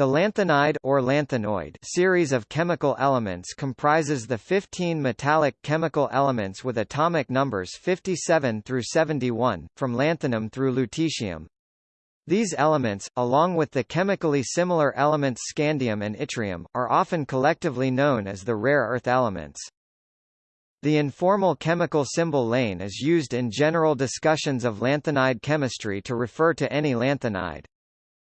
The lanthanide or lanthanoid series of chemical elements comprises the 15 metallic chemical elements with atomic numbers 57 through 71, from lanthanum through lutetium. These elements, along with the chemically similar elements scandium and yttrium, are often collectively known as the rare earth elements. The informal chemical symbol lane is used in general discussions of lanthanide chemistry to refer to any lanthanide.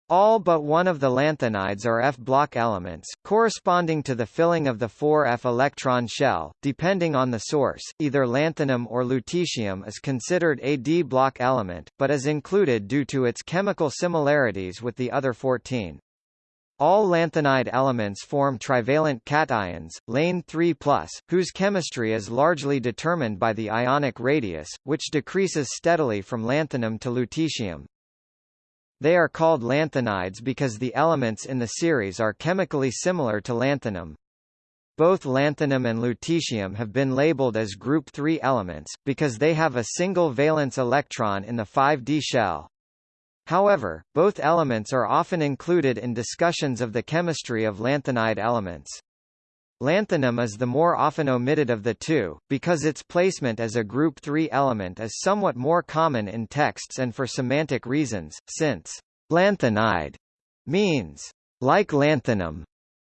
All but one of the lanthanides are F-block elements, corresponding to the filling of the 4F electron shell. Depending on the source, either lanthanum or lutetium is considered a D-block element, but is included due to its chemical similarities with the other 14. All lanthanide elements form trivalent cations, lane 3+, whose chemistry is largely determined by the ionic radius, which decreases steadily from lanthanum to lutetium. They are called lanthanides because the elements in the series are chemically similar to lanthanum. Both lanthanum and lutetium have been labeled as group 3 elements, because they have a single valence electron in the 5d shell. However, both elements are often included in discussions of the chemistry of lanthanide elements. Lanthanum is the more often omitted of the two, because its placement as a group 3 element is somewhat more common in texts and for semantic reasons, since lanthanide means like lanthanum,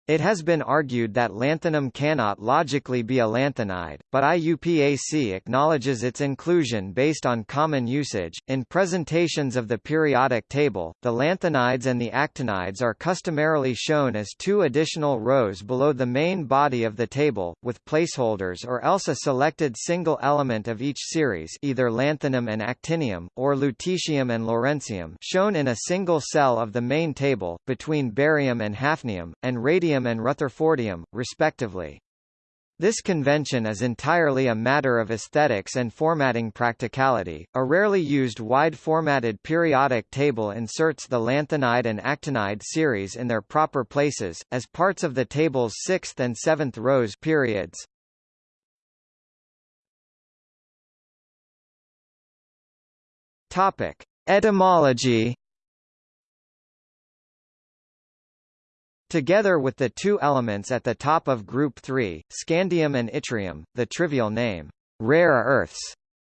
it has been argued that lanthanum cannot logically be a lanthanide, but IUPAC acknowledges its inclusion based on common usage. In presentations of the periodic table, the lanthanides and the actinides are customarily shown as two additional rows below the main body of the table, with placeholders or else a selected single element of each series either lanthanum and actinium, or lutetium and lawrencium shown in a single cell of the main table, between barium and hafnium, and radium and rutherfordium, respectively. This convention is entirely a matter of aesthetics and formatting practicality. A rarely used wide-formatted periodic table inserts the lanthanide and actinide series in their proper places, as parts of the table's sixth and seventh rows periods. Topic. Etymology Together with the two elements at the top of group 3, scandium and yttrium, the trivial name, rare earths,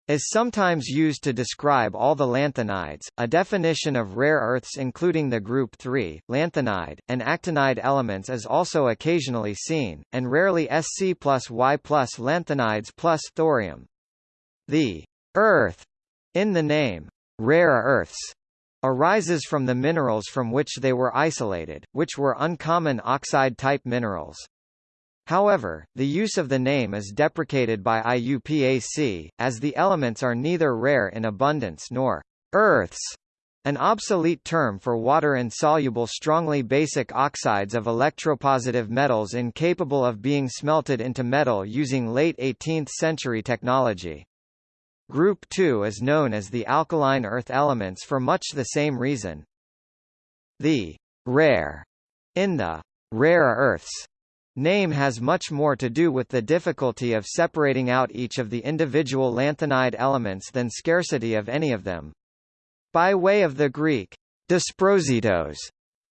is sometimes used to describe all the lanthanides. A definition of rare earths including the group 3, lanthanide, and actinide elements is also occasionally seen, and rarely Sc plus Y plus lanthanides plus thorium. The earth in the name rare earths arises from the minerals from which they were isolated, which were uncommon oxide-type minerals. However, the use of the name is deprecated by IUPAC, as the elements are neither rare in abundance nor earths, an obsolete term for water-insoluble strongly basic oxides of electropositive metals incapable of being smelted into metal using late 18th-century technology. Group 2 is known as the alkaline earth elements for much the same reason. The rare in the rare earths name has much more to do with the difficulty of separating out each of the individual lanthanide elements than scarcity of any of them. By way of the Greek dysprositos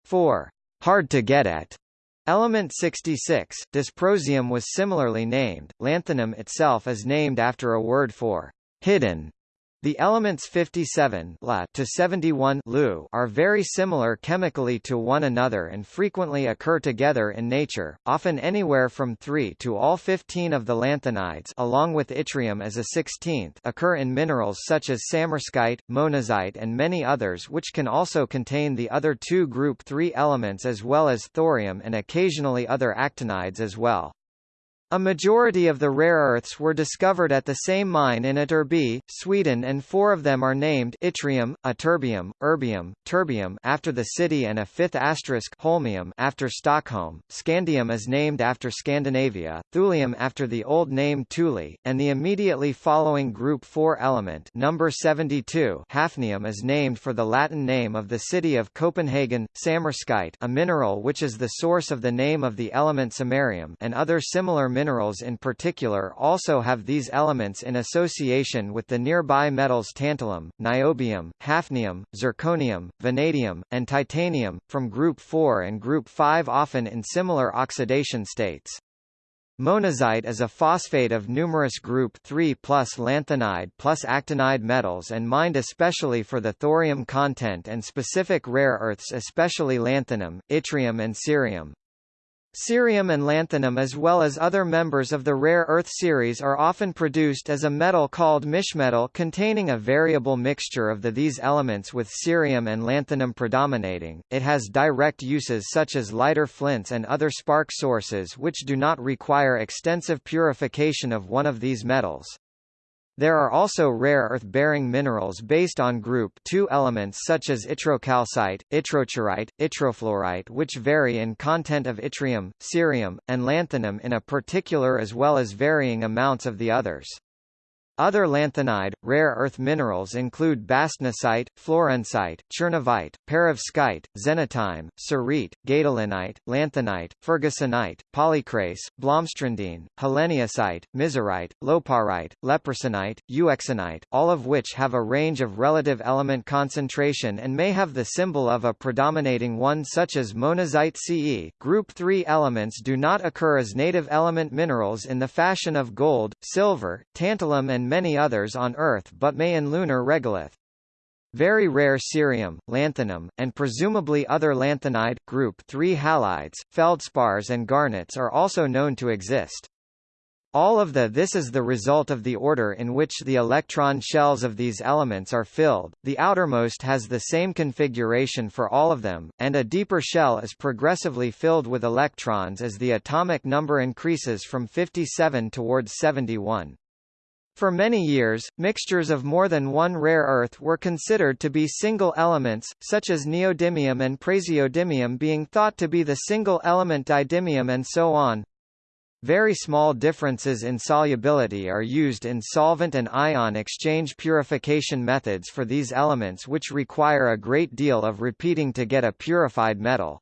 for hard to get at, Element 66, dysprosium was similarly named. Lanthanum itself is named after a word for hidden. The elements 57 La to 71 Lu are very similar chemically to one another and frequently occur together in nature, often anywhere from 3 to all 15 of the lanthanides along with yttrium as a 16th occur in minerals such as samarskite, monazite and many others which can also contain the other two group 3 elements as well as thorium and occasionally other actinides as well. A majority of the rare earths were discovered at the same mine in Ytterby, Sweden and four of them are named yttrium, ytterbium, erbium, terbium after the city and a fifth asterisk holmium after Stockholm, scandium is named after Scandinavia, thulium after the old name Thule, and the immediately following group 4 element number 72 hafnium is named for the Latin name of the city of Copenhagen, samarskite a mineral which is the source of the name of the element samarium and other similar minerals minerals in particular also have these elements in association with the nearby metals tantalum, niobium, hafnium, zirconium, vanadium, and titanium, from group 4 and group 5 often in similar oxidation states. Monazite is a phosphate of numerous group 3 plus lanthanide plus actinide metals and mined especially for the thorium content and specific rare earths especially lanthanum, yttrium and cerium. Cerium and lanthanum as well as other members of the rare earth series are often produced as a metal called mischmetal containing a variable mixture of the these elements with cerium and lanthanum predominating. It has direct uses such as lighter flints and other spark sources which do not require extensive purification of one of these metals. There are also rare earth-bearing minerals based on group 2 elements such as yttrocalcite, yttrocerite, yttrofluorite which vary in content of yttrium, cerium, and lanthanum in a particular as well as varying amounts of the others. Other lanthanide, rare earth minerals include bastnasite, florencite, chernovite, perovskite, xenotime, cerite, gadolinite, lanthanite, fergusonite, polycrase, blomstrandine, haleniusite, miserite, loparite, lepersonnite, euxenite, all of which have a range of relative element concentration and may have the symbol of a predominating one such as monazite Ce. Group 3 elements do not occur as native element minerals in the fashion of gold, silver, tantalum and and many others on Earth but may in lunar regolith. Very rare cerium, lanthanum, and presumably other lanthanide, group 3 halides, feldspars and garnets are also known to exist. All of the this is the result of the order in which the electron shells of these elements are filled, the outermost has the same configuration for all of them, and a deeper shell is progressively filled with electrons as the atomic number increases from 57 towards 71. For many years, mixtures of more than one rare earth were considered to be single elements, such as neodymium and praseodymium being thought to be the single element didymium and so on. Very small differences in solubility are used in solvent and ion exchange purification methods for these elements which require a great deal of repeating to get a purified metal.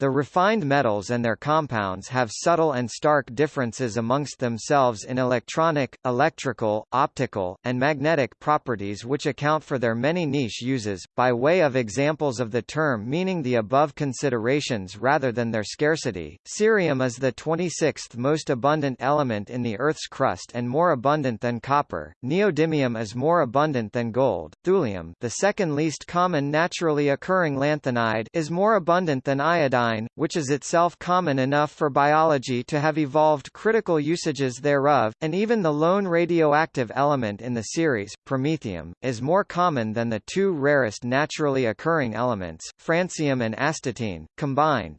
The refined metals and their compounds have subtle and stark differences amongst themselves in electronic, electrical, optical, and magnetic properties which account for their many niche uses. By way of examples of the term meaning the above considerations rather than their scarcity, cerium is the 26th most abundant element in the Earth's crust and more abundant than copper. Neodymium is more abundant than gold. Thulium, the second least common naturally occurring lanthanide, is more abundant than iodine which is itself common enough for biology to have evolved critical usages thereof, and even the lone radioactive element in the series, promethium, is more common than the two rarest naturally occurring elements, francium and astatine, combined.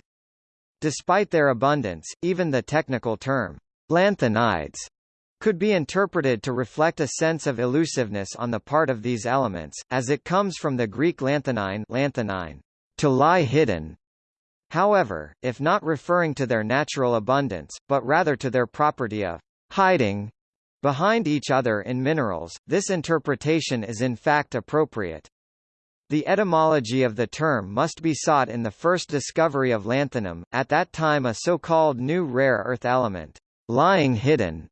Despite their abundance, even the technical term, lanthanides, could be interpreted to reflect a sense of elusiveness on the part of these elements, as it comes from the Greek lanthanein, lanthanein to lie hidden, However, if not referring to their natural abundance, but rather to their property of hiding behind each other in minerals, this interpretation is in fact appropriate. The etymology of the term must be sought in the first discovery of lanthanum, at that time a so-called new rare earth element, lying hidden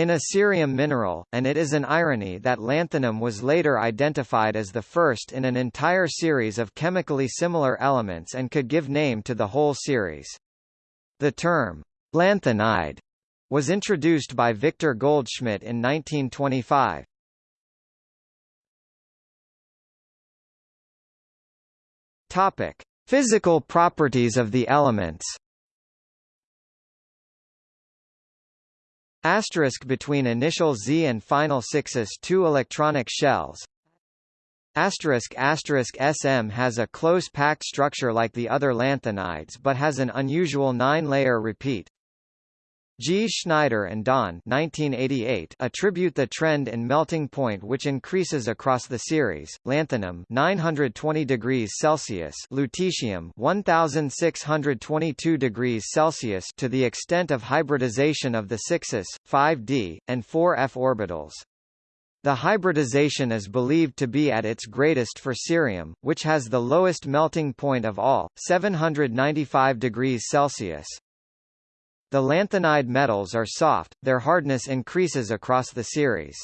in a cerium mineral, and it is an irony that lanthanum was later identified as the first in an entire series of chemically similar elements and could give name to the whole series. The term, lanthanide, was introduced by Victor Goldschmidt in 1925. Topic: Physical properties of the elements. Asterisk between initial Z and final 6s two electronic shells. Asterisk asterisk SM has a close packed structure like the other lanthanides but has an unusual nine-layer repeat. Gschneidner and Daane 1988 attribute the trend in melting point which increases across the series, lanthanum 920 degrees Celsius lutetium 1622 degrees Celsius to the extent of hybridization of the 6s, 5d, and 4f orbitals. The hybridization is believed to be at its greatest for cerium, which has the lowest melting point of all, 795 degrees Celsius. The lanthanide metals are soft, their hardness increases across the series.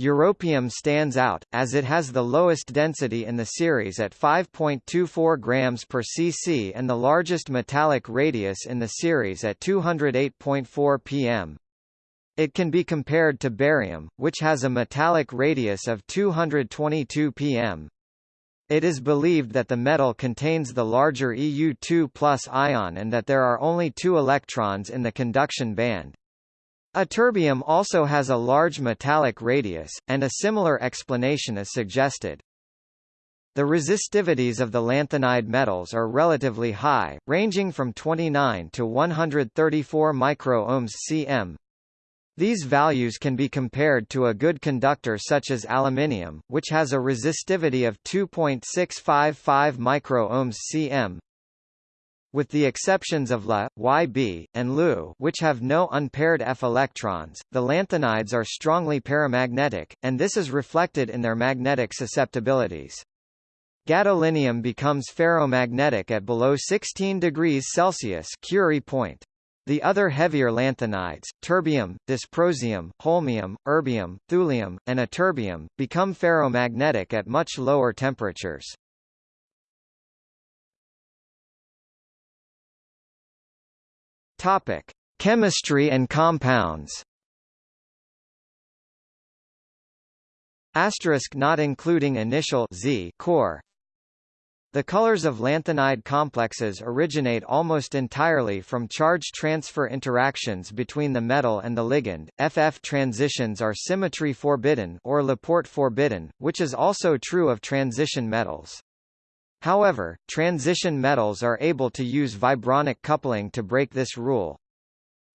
Europium stands out, as it has the lowest density in the series at 5.24 grams per cc and the largest metallic radius in the series at 208.4 pm. It can be compared to barium, which has a metallic radius of 222 pm. It is believed that the metal contains the larger Eu2 ion and that there are only two electrons in the conduction band. Ytterbium also has a large metallic radius, and a similar explanation is suggested. The resistivities of the lanthanide metals are relatively high, ranging from 29 to 134 microohms cm. These values can be compared to a good conductor such as aluminium, which has a resistivity of 2.655 microohms cm, with the exceptions of La, Yb, and Lu which have no unpaired F electrons, the lanthanides are strongly paramagnetic, and this is reflected in their magnetic susceptibilities. Gadolinium becomes ferromagnetic at below 16 degrees Celsius Curie point. The other heavier lanthanides, terbium, dysprosium, holmium, erbium, thulium, and ytterbium, become ferromagnetic at much lower temperatures. Topic: Chemistry and compounds. Asterisk not including initial Z core. The colors of lanthanide complexes originate almost entirely from charge transfer interactions between the metal and the ligand. FF transitions are symmetry forbidden or Laporte forbidden, which is also true of transition metals. However, transition metals are able to use vibronic coupling to break this rule.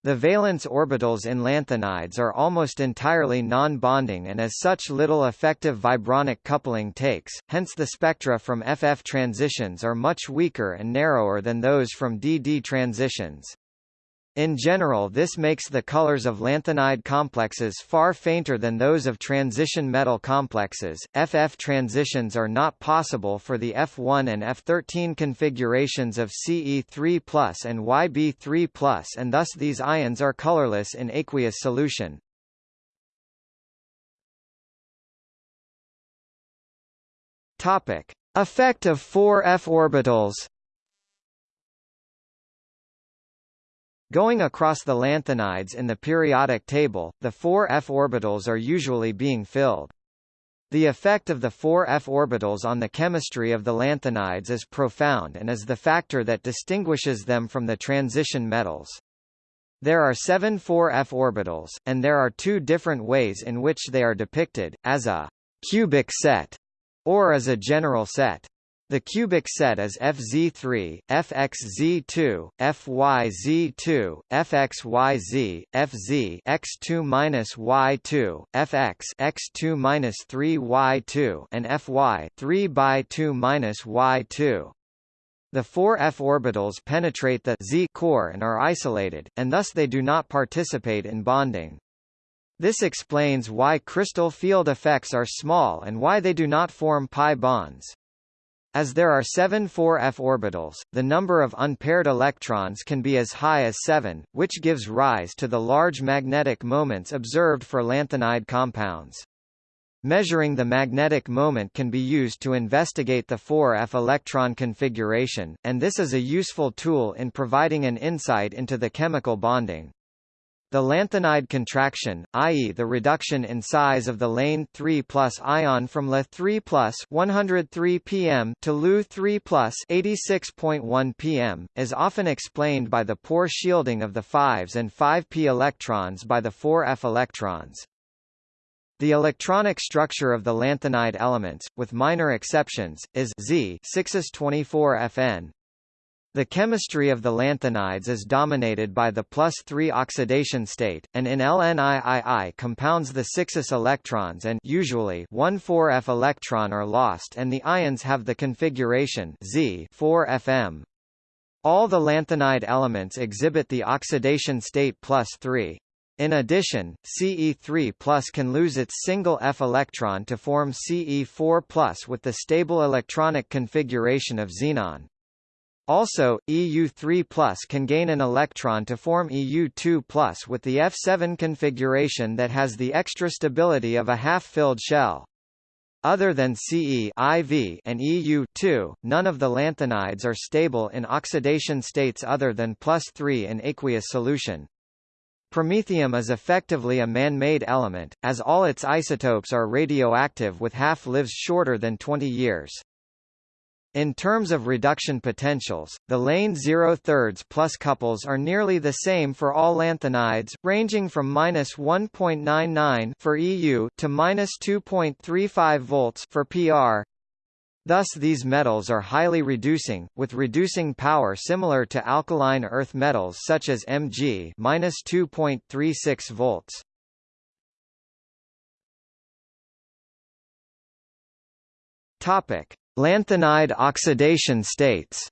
The valence orbitals in lanthanides are almost entirely non-bonding and as such little effective vibronic coupling takes, hence the spectra from FF transitions are much weaker and narrower than those from DD transitions. In general this makes the colors of lanthanide complexes far fainter than those of transition metal complexes. FF transitions are not possible for the F1 and F13 configurations of Ce3+ and Yb3+, and thus these ions are colorless in aqueous solution. Topic: Effect of 4 f orbitals Going across the lanthanides in the periodic table, the four f orbitals are usually being filled. The effect of the four f orbitals on the chemistry of the lanthanides is profound and is the factor that distinguishes them from the transition metals. There are seven 4f orbitals, and there are two different ways in which they are depicted, as a cubic set, or as a general set. The cubic set is FZ3, FXZ2, FYZ2, FXYZ, FZ X2-Y2, FX X2-3Y2, and FY 3 by 2 Y2. The four f orbitals penetrate the Z core and are isolated, and thus they do not participate in bonding. This explains why crystal field effects are small and why they do not form pi bonds. As there are seven 4f orbitals, the number of unpaired electrons can be as high as 7, which gives rise to the large magnetic moments observed for lanthanide compounds. Measuring the magnetic moment can be used to investigate the 4f electron configuration, and this is a useful tool in providing an insight into the chemical bonding. The lanthanide contraction, i.e. the reduction in size of the lane 3 ion from La 3 103 pm to Lu 3 86.1 pm, is often explained by the poor shielding of the 5s and 5p electrons by the 4f electrons. The electronic structure of the lanthanide elements, with minor exceptions, is Z 6s24Fn, the chemistry of the lanthanides is dominated by the plus 3 oxidation state, and in LNIII compounds the 6s electrons and usually 1 4f electron are lost and the ions have the configuration Z 4Fm. All the lanthanide elements exhibit the oxidation state plus 3. In addition, Ce3 can lose its single F electron to form Ce4 with the stable electronic configuration of xenon. Also, EU3 can gain an electron to form EU2 with the F7 configuration that has the extra stability of a half-filled shell. Other than Ce IV and EU2, none of the lanthanides are stable in oxidation states other than plus 3 in aqueous solution. Promethium is effectively a man-made element, as all its isotopes are radioactive with half-lives shorter than 20 years. In terms of reduction potentials, the lane 0 thirds plus couples are nearly the same for all lanthanides, ranging from minus 1.99 for EU to minus 2.35 volts for PR. Thus these metals are highly reducing, with reducing power similar to alkaline earth metals such as Mg minus 2.36 volts. Topic. Lanthanide oxidation states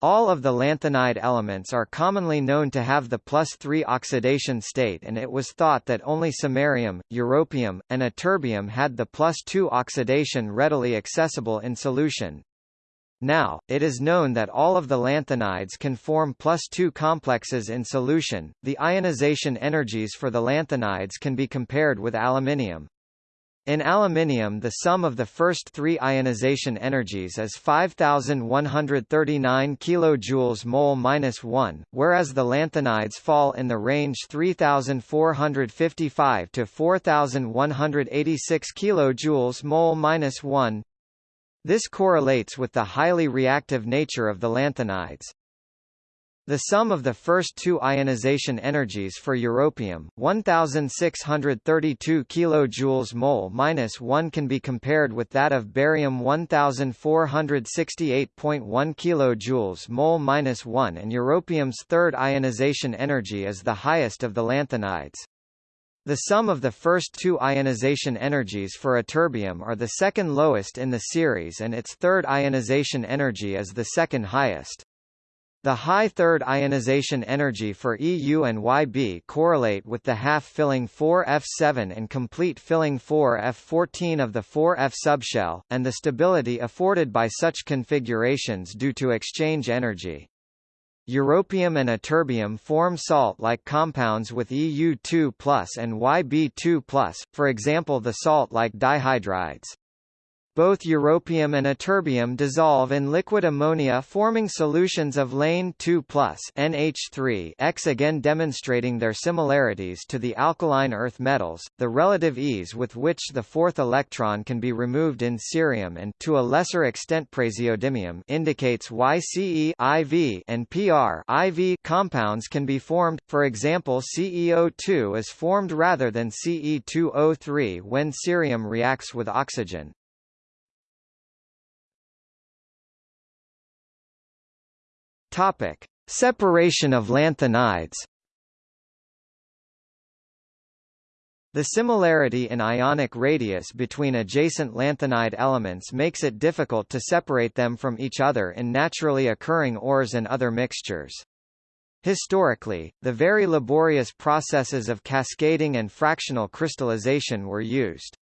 All of the lanthanide elements are commonly known to have the plus 3 oxidation state and it was thought that only samarium, europium, and ytterbium had the plus 2 oxidation readily accessible in solution. Now, it is known that all of the lanthanides can form plus 2 complexes in solution. The ionization energies for the lanthanides can be compared with aluminium. In aluminium the sum of the first three ionization energies is 5139 kJ mole minus 1, whereas the lanthanides fall in the range 3455 to 4186 kJ mole minus 1. This correlates with the highly reactive nature of the lanthanides. The sum of the first two ionization energies for europium, 1632 kJ mole minus 1 can be compared with that of barium 1468.1 kJ mole minus 1 and europium's third ionization energy is the highest of the lanthanides. The sum of the first two ionization energies for ytterbium are the second lowest in the series and its third ionization energy is the second highest. The high third ionization energy for EU and YB correlate with the half-filling 4F7 and complete filling 4F14 of the 4F subshell, and the stability afforded by such configurations due to exchange energy. Europium and ytterbium form salt-like compounds with EU2+, and YB2+, for example the salt-like dihydrides. Both europium and ytterbium dissolve in liquid ammonia forming solutions of lane 2 NH3 X again demonstrating their similarities to the alkaline earth metals, the relative ease with which the fourth electron can be removed in cerium and to a lesser extent praseodymium indicates why Ce IV and PR IV compounds can be formed, for example CEO2 is formed rather than Ce2O3 when cerium reacts with oxygen. Topic: Separation of lanthanides. The similarity in ionic radius between adjacent lanthanide elements makes it difficult to separate them from each other in naturally occurring ores and other mixtures. Historically, the very laborious processes of cascading and fractional crystallization were used.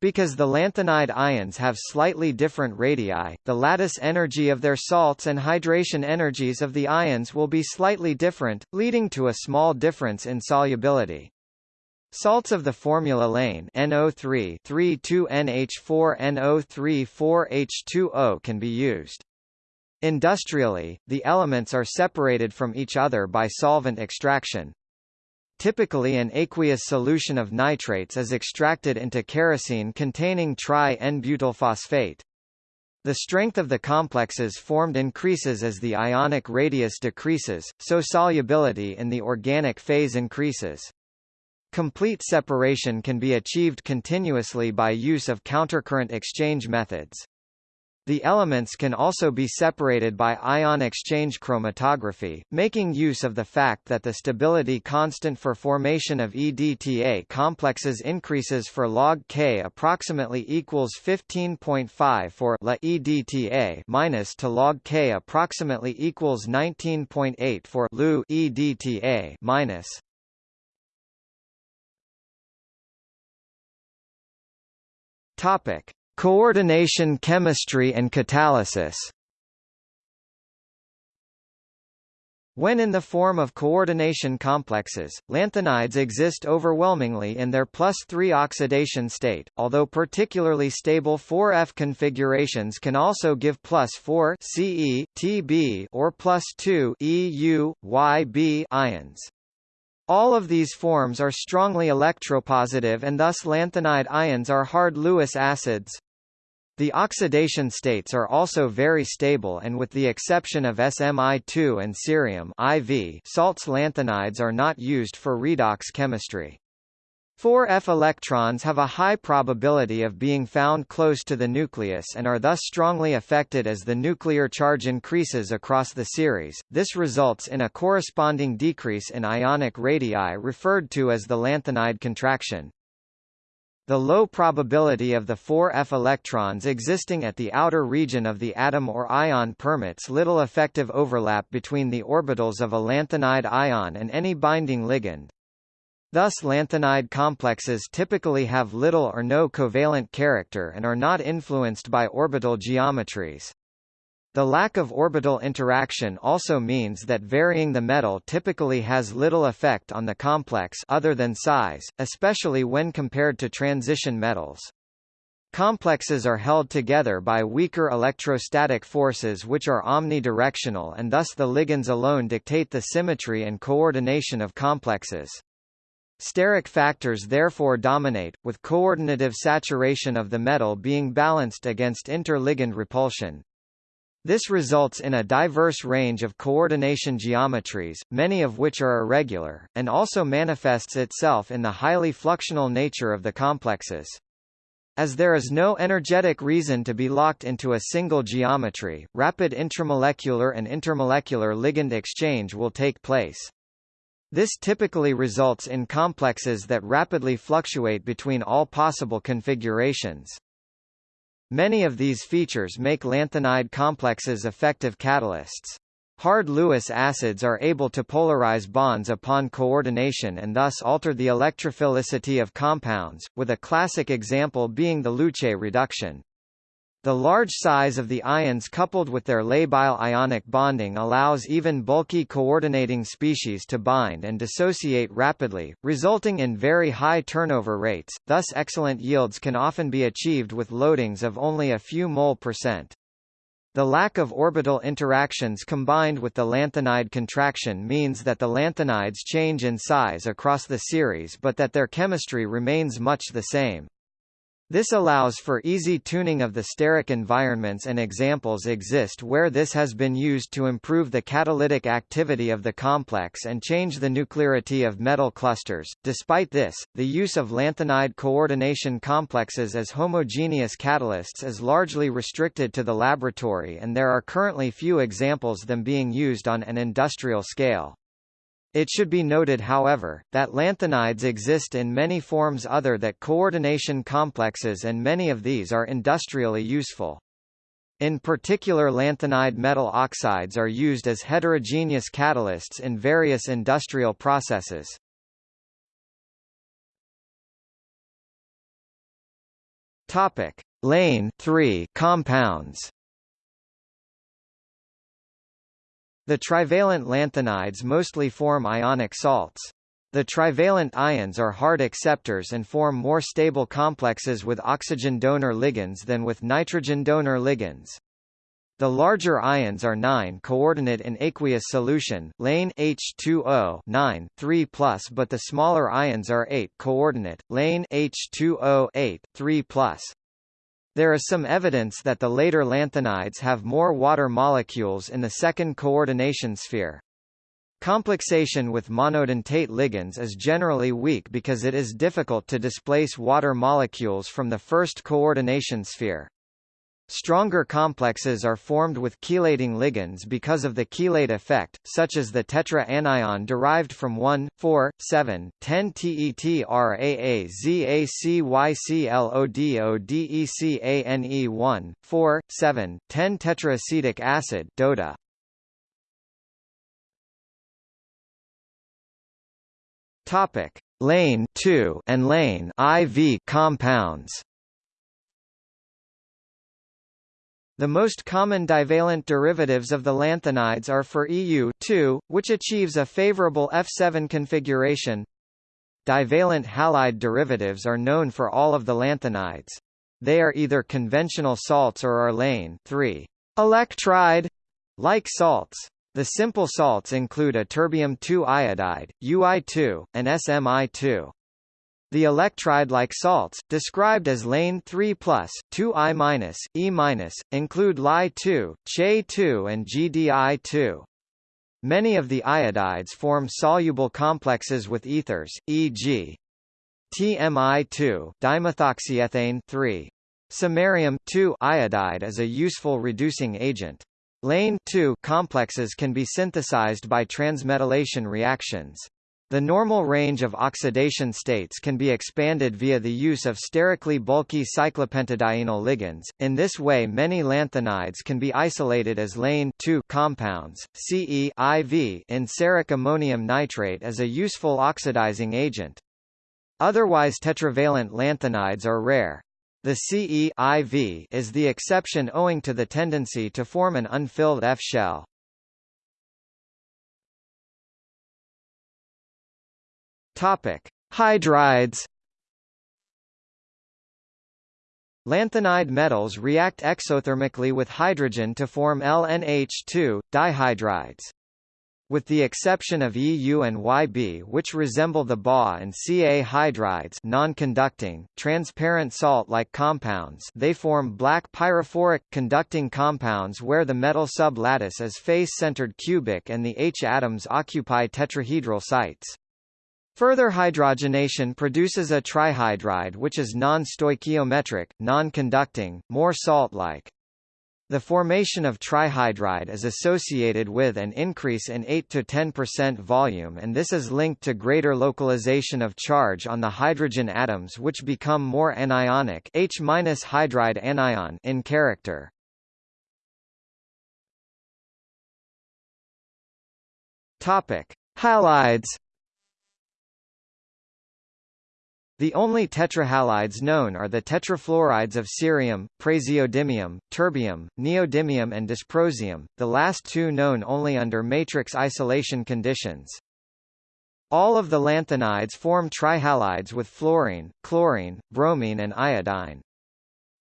Because the lanthanide ions have slightly different radii, the lattice energy of their salts and hydration energies of the ions will be slightly different, leading to a small difference in solubility. Salts of the formula lane NO3 3,2NH4 NO3 4H2O can be used. Industrially, the elements are separated from each other by solvent extraction. Typically an aqueous solution of nitrates is extracted into kerosene containing tri-N-butyl phosphate. The strength of the complexes formed increases as the ionic radius decreases, so solubility in the organic phase increases. Complete separation can be achieved continuously by use of countercurrent exchange methods. The elements can also be separated by ion exchange chromatography, making use of the fact that the stability constant for formation of EDTA complexes increases for log K approximately equals 15.5 for La EDTA minus to log K approximately equals 19.8 for Lu EDTA minus. Topic: Coordination chemistry and catalysis When in the form of coordination complexes, lanthanides exist overwhelmingly in their plus 3 oxidation state, although particularly stable 4F configurations can also give plus 4 Ce, Tb or plus 2 Eu, Yb ions. All of these forms are strongly electropositive and thus lanthanide ions are hard Lewis acids. The oxidation states are also very stable and with the exception of SMI2 and cerium IV salts lanthanides are not used for redox chemistry. 4F electrons have a high probability of being found close to the nucleus and are thus strongly affected as the nuclear charge increases across the series. This results in a corresponding decrease in ionic radii referred to as the lanthanide contraction. The low probability of the 4f electrons existing at the outer region of the atom or ion permits little effective overlap between the orbitals of a lanthanide ion and any binding ligand. Thus lanthanide complexes typically have little or no covalent character and are not influenced by orbital geometries. The lack of orbital interaction also means that varying the metal typically has little effect on the complex other than size, especially when compared to transition metals. Complexes are held together by weaker electrostatic forces which are omnidirectional and thus the ligands alone dictate the symmetry and coordination of complexes. Steric factors therefore dominate, with coordinative saturation of the metal being balanced against interligand repulsion. This results in a diverse range of coordination geometries, many of which are irregular, and also manifests itself in the highly fluxional nature of the complexes. As there is no energetic reason to be locked into a single geometry, rapid intramolecular and intermolecular ligand exchange will take place. This typically results in complexes that rapidly fluctuate between all possible configurations. Many of these features make lanthanide complexes effective catalysts. Hard Lewis acids are able to polarize bonds upon coordination and thus alter the electrophilicity of compounds, with a classic example being the Luche reduction. The large size of the ions coupled with their labile ionic bonding allows even bulky coordinating species to bind and dissociate rapidly, resulting in very high turnover rates, thus excellent yields can often be achieved with loadings of only a few mole percent. The lack of orbital interactions combined with the lanthanide contraction means that the lanthanides change in size across the series but that their chemistry remains much the same. This allows for easy tuning of the steric environments and examples exist where this has been used to improve the catalytic activity of the complex and change the nuclearity of metal clusters. Despite this, the use of lanthanide coordination complexes as homogeneous catalysts is largely restricted to the laboratory and there are currently few examples them being used on an industrial scale. It should be noted however, that lanthanides exist in many forms other than coordination complexes and many of these are industrially useful. In particular lanthanide metal oxides are used as heterogeneous catalysts in various industrial processes. Topic: Lane 3 compounds. The trivalent lanthanides mostly form ionic salts. The trivalent ions are hard acceptors and form more stable complexes with oxygen donor ligands than with nitrogen donor ligands. The larger ions are 9 coordinate in aqueous solution, lane H2O 9 3 but the smaller ions are 8 coordinate, lane H2O 8 3 there is some evidence that the later lanthanides have more water molecules in the second coordination sphere. Complexation with monodentate ligands is generally weak because it is difficult to displace water molecules from the first coordination sphere. Stronger complexes are formed with chelating ligands because of the chelate effect, such as the tetra-anion derived from 1, 4, 7, 10 TETRAAZACYCLODODECANE 1, 4, 7, 10 tetraacetic acid DOTA. Topic: Lane 2 and lane IV compounds. The most common divalent derivatives of the lanthanides are for EU which achieves a favorable F7 configuration. Divalent halide derivatives are known for all of the lanthanides. They are either conventional salts or are lane 3 electride like salts. The simple salts include ytterbium-2 iodide, UI2, and SMI2. The electride-like salts, described as lane 3+, 2I-, E-, include Li2, Che2 and GDI2. Many of the iodides form soluble complexes with ethers, e.g. TMI2 dimethoxyethane 3. Samarium 2 iodide is a useful reducing agent. Lane 2 complexes can be synthesized by transmetallation reactions. The normal range of oxidation states can be expanded via the use of sterically bulky cyclopentadienyl ligands. In this way, many lanthanides can be isolated as lane compounds. Ce IV in ceric ammonium nitrate is a useful oxidizing agent. Otherwise tetravalent lanthanides are rare. The Ce IV is the exception owing to the tendency to form an unfilled F shell. Topic: Hydrides. Lanthanide metals react exothermically with hydrogen to form LNH2 dihydrides. With the exception of EU and YB which resemble the Ba and Ca hydrides non-conducting, transparent salt-like compounds they form black pyrophoric, conducting compounds where the metal sublattice is face-centered cubic and the H atoms occupy tetrahedral sites. Further hydrogenation produces a trihydride which is non-stoichiometric, non-conducting, more salt-like. The formation of trihydride is associated with an increase in 8–10% volume and this is linked to greater localization of charge on the hydrogen atoms which become more anionic H hydride anion in character. Topic: Halides The only tetrahalides known are the tetrafluorides of cerium, praseodymium, terbium, neodymium and dysprosium, the last two known only under matrix isolation conditions. All of the lanthanides form trihalides with fluorine, chlorine, bromine and iodine.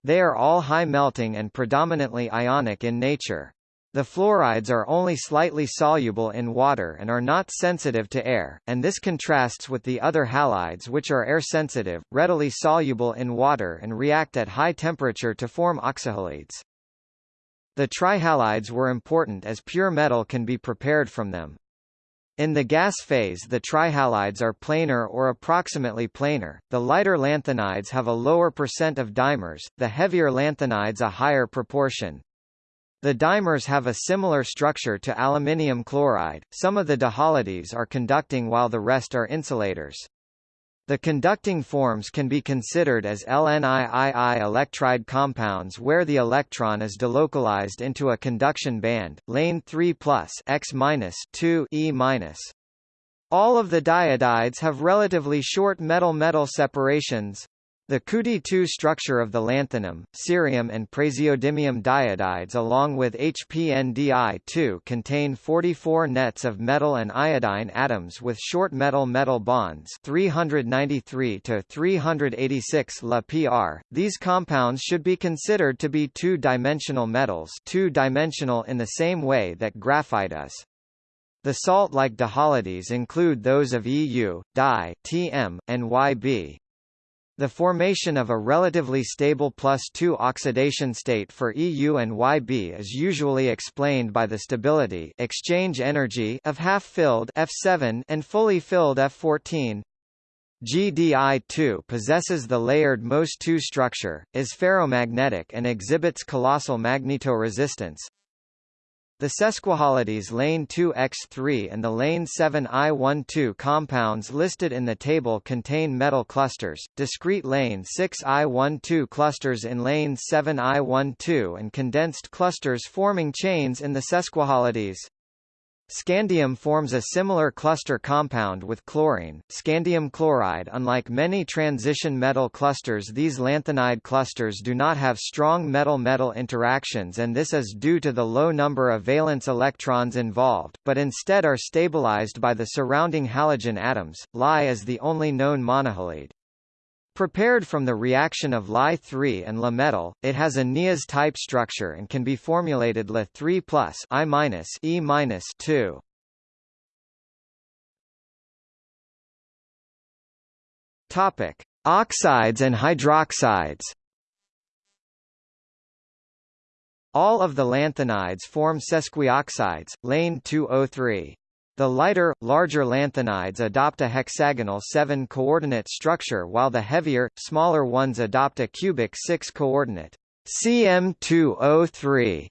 They are all high melting and predominantly ionic in nature. The fluorides are only slightly soluble in water and are not sensitive to air, and this contrasts with the other halides which are air-sensitive, readily soluble in water and react at high temperature to form oxyhalides. The trihalides were important as pure metal can be prepared from them. In the gas phase the trihalides are planar or approximately planar, the lighter lanthanides have a lower percent of dimers, the heavier lanthanides a higher proportion. The dimers have a similar structure to aluminium chloride, some of the dihalides are conducting while the rest are insulators. The conducting forms can be considered as LNIII electride compounds where the electron is delocalized into a conduction band, lane 3 X 2 E All of the diodides have relatively short metal-metal separations, the Cudi-2 structure of the lanthanum, cerium and praseodymium diodides along with HPNDI2 contain 44 nets of metal and iodine atoms with short metal-metal bonds 393 to 386 La PR. These compounds should be considered to be two-dimensional metals two-dimensional in the same way that graphite is. The salt-like dihalides include those of EU, Di, TM, and YB. The formation of a relatively stable plus 2 oxidation state for EU and YB is usually explained by the stability exchange energy of half-filled F7 and fully filled F14. GDI2 possesses the layered MOS2 structure, is ferromagnetic and exhibits colossal magnetoresistance, the sesquihalides lane 2x3 and the lane 7i12 compounds listed in the table contain metal clusters, discrete lane 6i12 clusters in lane 7i12 and condensed clusters forming chains in the sesquihalides. Scandium forms a similar cluster compound with chlorine, scandium chloride Unlike many transition metal clusters these lanthanide clusters do not have strong metal-metal interactions and this is due to the low number of valence electrons involved, but instead are stabilized by the surrounding halogen atoms. Li is the only known monohalide. Prepared from the reaction of Li3 and La metal, it has a Nias type structure and can be formulated La3 plus I minus E minus 2. Topic: Oxides and hydroxides. All of the lanthanides form sesquioxides, lane 203. The lighter, larger lanthanides adopt a hexagonal 7-coordinate structure while the heavier, smaller ones adopt a cubic 6-coordinate CM203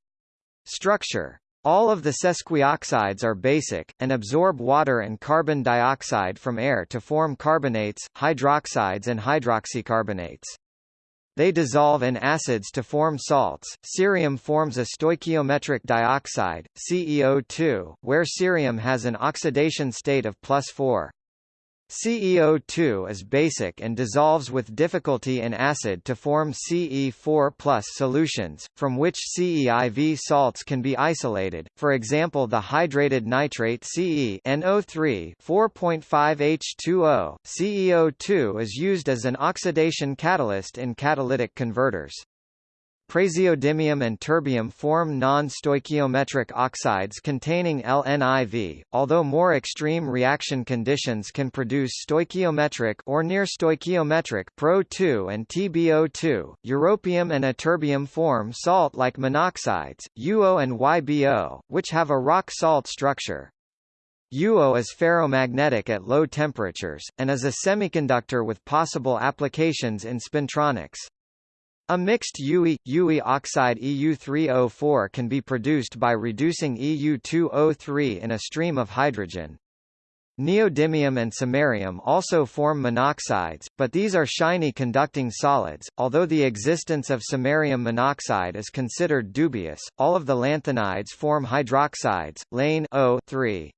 structure. All of the sesquioxides are basic, and absorb water and carbon dioxide from air to form carbonates, hydroxides and hydroxycarbonates. They dissolve in acids to form salts. Cerium forms a stoichiometric dioxide, CEO2, where cerium has an oxidation state of plus 4. CEO2 is basic and dissolves with difficulty in acid to form Ce4 solutions, from which CeIV salts can be isolated, for example the hydrated nitrate Ce NO3 4.5H2O. CEO2 is used as an oxidation catalyst in catalytic converters. Praseodymium and terbium form non-stoichiometric oxides containing LNIV, although more extreme reaction conditions can produce stoichiometric or near stoichiometric Pro2 and TbO2. Europium and ytterbium form salt-like monoxides, UO and YBO, which have a rock salt structure. UO is ferromagnetic at low temperatures, and is a semiconductor with possible applications in spintronics. A mixed UE, UE oxide EU3O4 can be produced by reducing EU2O3 in a stream of hydrogen. Neodymium and samarium also form monoxides, but these are shiny conducting solids. Although the existence of samarium monoxide is considered dubious, all of the lanthanides form hydroxides, lane O3.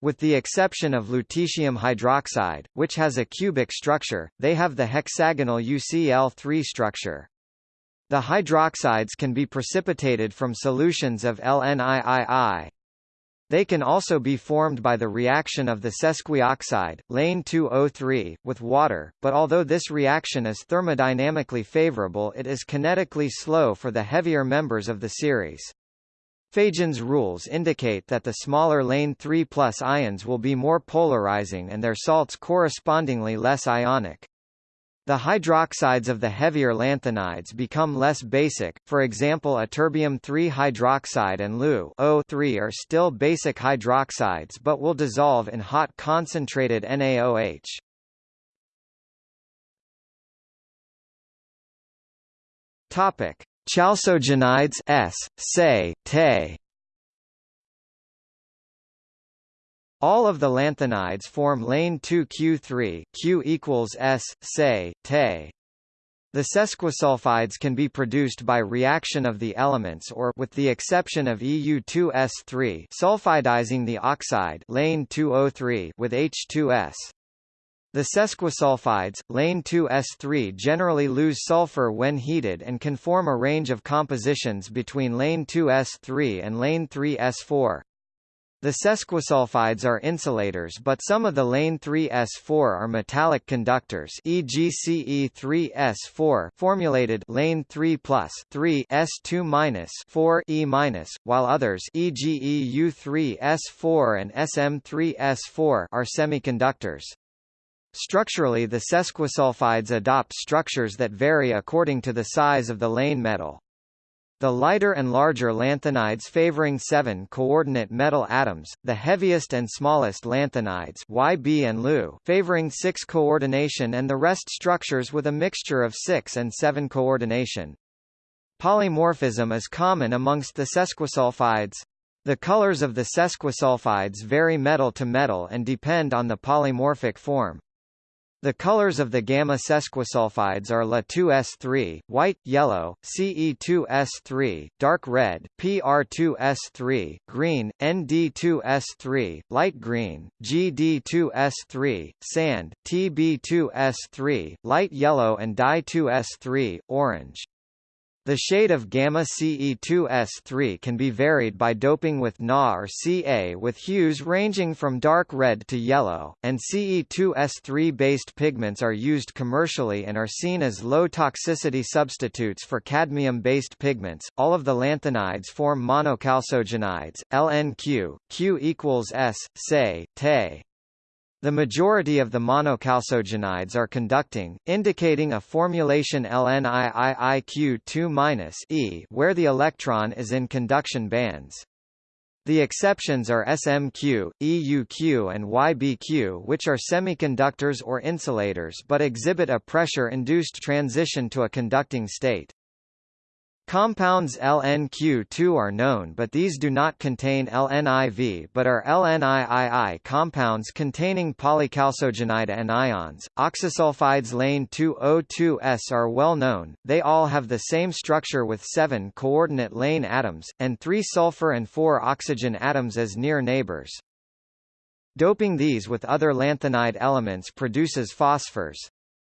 With the exception of lutetium hydroxide, which has a cubic structure, they have the hexagonal UCl3 structure. The hydroxides can be precipitated from solutions of LNIII. They can also be formed by the reaction of the sesquioxide, lane 2O3, with water, but although this reaction is thermodynamically favorable it is kinetically slow for the heavier members of the series. Fajans' rules indicate that the smaller lane 3 plus ions will be more polarizing and their salts correspondingly less ionic. The hydroxides of the heavier lanthanides become less basic, for example ytterbium 3 hydroxide and Lu O3 are still basic hydroxides but will dissolve in hot concentrated NaOH. Topic: Chalcogenides S, Se, Te. All of the lanthanides form lane 2Q3 Q equals S, Se, Te. The sesquisulfides can be produced by reaction of the elements or with the exception of EU2S3 sulfidizing the oxide lane 2O3 with H2S. The sesquisulfides, lane 2s3 generally lose sulfur when heated and can form a range of compositions between lane 2s3 and lane 3s4. The sesquisulfides are insulators but some of the lane 3s4 are metallic conductors e.g. Ce3s4 formulated lane 3 plus 3 s2 minus 4 e minus, while others e.g. EU3s4 and SM3s4 are semiconductors. Structurally the sesquisulfides adopt structures that vary according to the size of the lane metal. The lighter and larger lanthanides favoring 7-coordinate metal atoms, the heaviest and smallest lanthanides YB and Lu favoring 6 coordination and the rest structures with a mixture of 6 and 7 coordination. Polymorphism is common amongst the sesquisulfides. The colors of the sesquisulfides vary metal to metal and depend on the polymorphic form. The colors of the gamma sesquisulfides are La2S3, white, yellow, Ce2S3, dark red, Pr2S3, green, Nd2S3, light green, Gd2S3, sand, Tb2S3, light yellow and Di2S3, orange. The shade of gamma Ce2S3 can be varied by doping with Na or Ca with hues ranging from dark red to yellow, and Ce2S3-based pigments are used commercially and are seen as low-toxicity substitutes for cadmium-based pigments. All of the lanthanides form monochalcogenides, LNQ, Q equals S, say, Te. The majority of the monochalcogenides are conducting, indicating a formulation LNIIIQ2-E where the electron is in conduction bands. The exceptions are SMQ, EUQ and YBQ which are semiconductors or insulators but exhibit a pressure-induced transition to a conducting state. Compounds LNQ2 are known but these do not contain LNIV but are LNIII compounds containing polychalcogenide anions. Oxysulfides lane 2O2S are well known, they all have the same structure with seven coordinate lane atoms, and three sulfur and four oxygen atoms as near neighbors. Doping these with other lanthanide elements produces phosphors.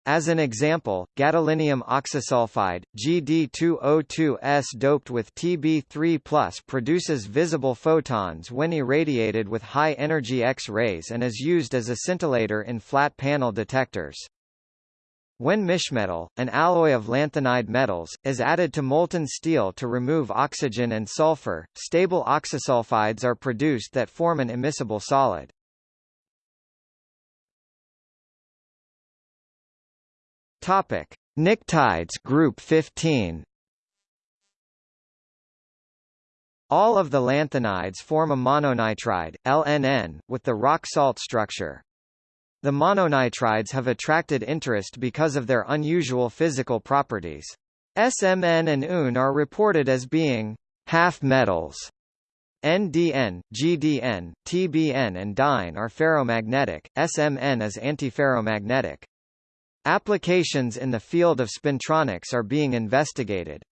As an example, gadolinium oxysulfide, GD2O2S doped with Tb3+, produces visible photons when irradiated with high-energy X-rays and is used as a scintillator in flat panel detectors. When mischmetal, an alloy of lanthanide metals, is added to molten steel to remove oxygen and sulfur, stable oxysulfides are produced that form an immiscible solid. Topic: Pnictides group 15. All of the lanthanides form a mononitride, LNN, with the rock salt structure. The mononitrides have attracted interest because of their unusual physical properties. SMN and Un are reported as being half metals. NDN, GDN, TBN and DIN are ferromagnetic, SMN is antiferromagnetic. Applications in the field of spintronics are being investigated.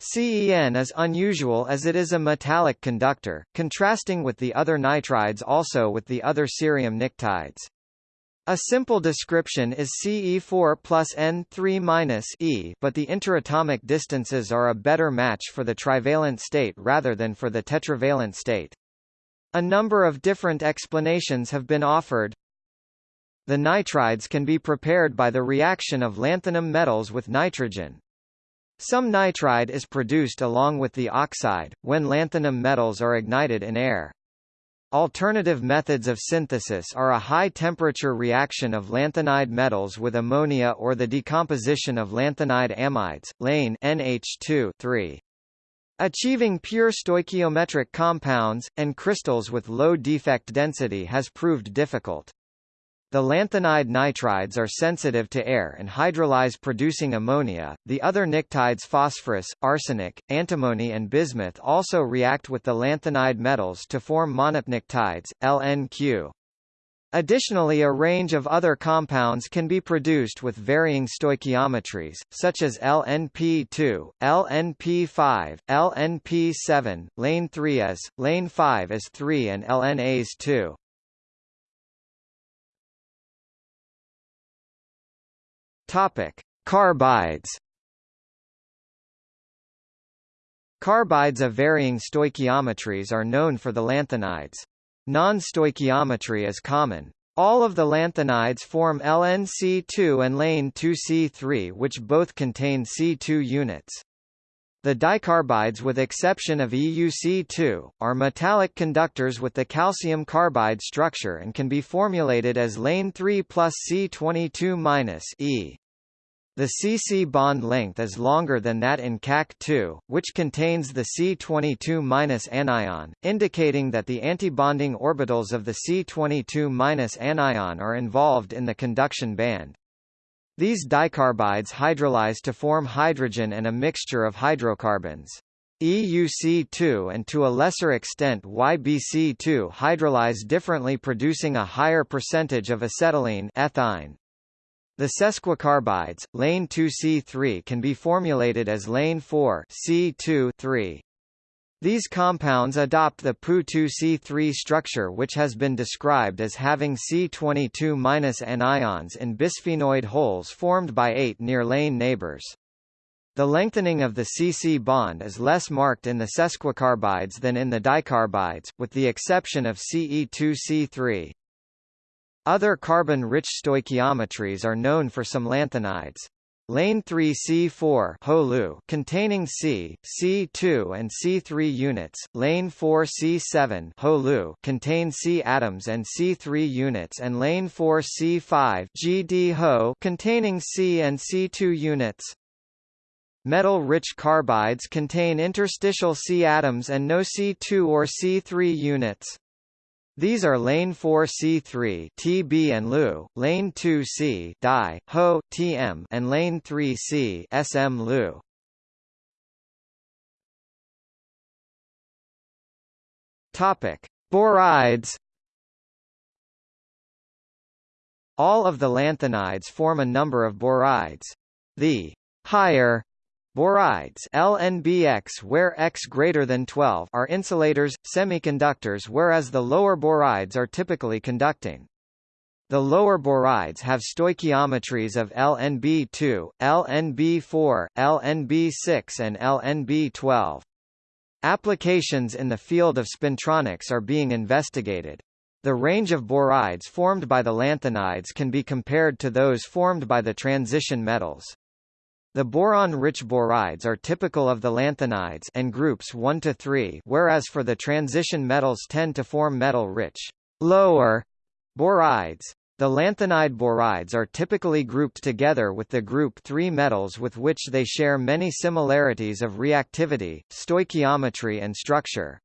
CEN is unusual as it is a metallic conductor, contrasting with the other nitrides also with the other cerium pnictides. A simple description is Ce4 plus N3 minus E but the interatomic distances are a better match for the trivalent state rather than for the tetravalent state. A number of different explanations have been offered. The nitrides can be prepared by the reaction of lanthanum metals with nitrogen. Some nitride is produced along with the oxide, when lanthanum metals are ignited in air. Alternative methods of synthesis are a high-temperature reaction of lanthanide metals with ammonia or the decomposition of lanthanide amides, lane NH2 3. Achieving pure stoichiometric compounds, and crystals with low defect density has proved difficult. The lanthanide nitrides are sensitive to air and hydrolyze producing ammonia. The other pnictides phosphorus, arsenic, antimony and bismuth also react with the lanthanide metals to form monopnictides, LNQ. Additionally a range of other compounds can be produced with varying stoichiometries, such as LNP2, LNP5, LNP7, lane 3S, lane 5S3 and LNAs2. Topic: Carbides. Carbides of varying stoichiometries are known for the lanthanides. Non-stoichiometry is common. All of the lanthanides form LNC2 and lane 2C3 which both contain C2 units. The dicarbides with exception of EuC2, are metallic conductors with the calcium carbide structure and can be formulated as lane 3 plus C22 E. The CC bond length is longer than that in CAC2, which contains the C22- anion, indicating that the antibonding orbitals of the C22- anion are involved in the conduction band. These dicarbides hydrolyze to form hydrogen and a mixture of hydrocarbons. EuC2 and to a lesser extent YBC2 hydrolyze differently producing a higher percentage of acetylene ethyne. The sesquicarbides, lane 2C3 can be formulated as lane 4 C2 3. These compounds adopt the Pu2C3 structure which has been described as having C22- anions in bisphenoid holes formed by eight near lane neighbors. The lengthening of the C-C bond is less marked in the sesquicarbides than in the dicarbides, with the exception of Ce2C3. Other carbon-rich stoichiometries are known for some lanthanides. Lane 3C4 HOLU containing C, C2 and C3 units, lane 4C7 HOLU contain C atoms and C3 units and lane 4C5 GD HO containing C and C2 units. Metal-rich carbides contain interstitial C atoms and no C2 or C3 units. These are lane 4C3 TB and Lu, lane 2C Di, Ho, TM and lane 3C SM Lu. Topic: Borides. All of the lanthanides form a number of borides. The higher Borides LNBX where X greater than 12 are insulators, semiconductors whereas the lower borides are typically conducting. The lower borides have stoichiometries of LNB2, LNB4, LNB6 and LNB12. Applications in the field of spintronics are being investigated. The range of borides formed by the lanthanides can be compared to those formed by the transition metals. The boron-rich borides are typical of the lanthanides and groups 1 to 3, whereas for the transition metals tend to form metal-rich lower borides. The lanthanide borides are typically grouped together with the group 3 metals with which they share many similarities of reactivity, stoichiometry and structure.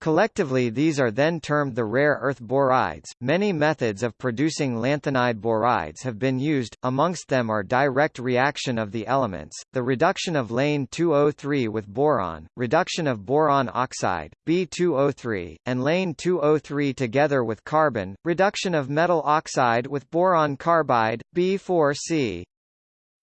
Collectively these are then termed the rare earth borides. Many methods of producing lanthanide borides have been used, amongst them are direct reaction of the elements, the reduction of lane 203 with boron, reduction of boron oxide, B203, and lane 203 together with carbon, reduction of metal oxide with boron carbide, B4C.